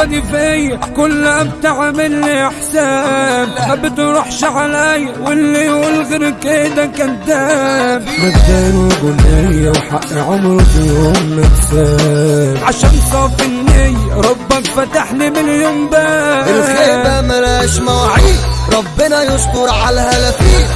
الخيبة دي فيا كلها بتعمل لي حساب ما بتروحش عليا واللي يقول غير كده كذاب مبدأ رجولية وحق عمره في يوم متساب. عشان صافي النية ربك فتح لي مليون باب. الخيبة ملاش مواعيد ربنا يستر على الهلافيل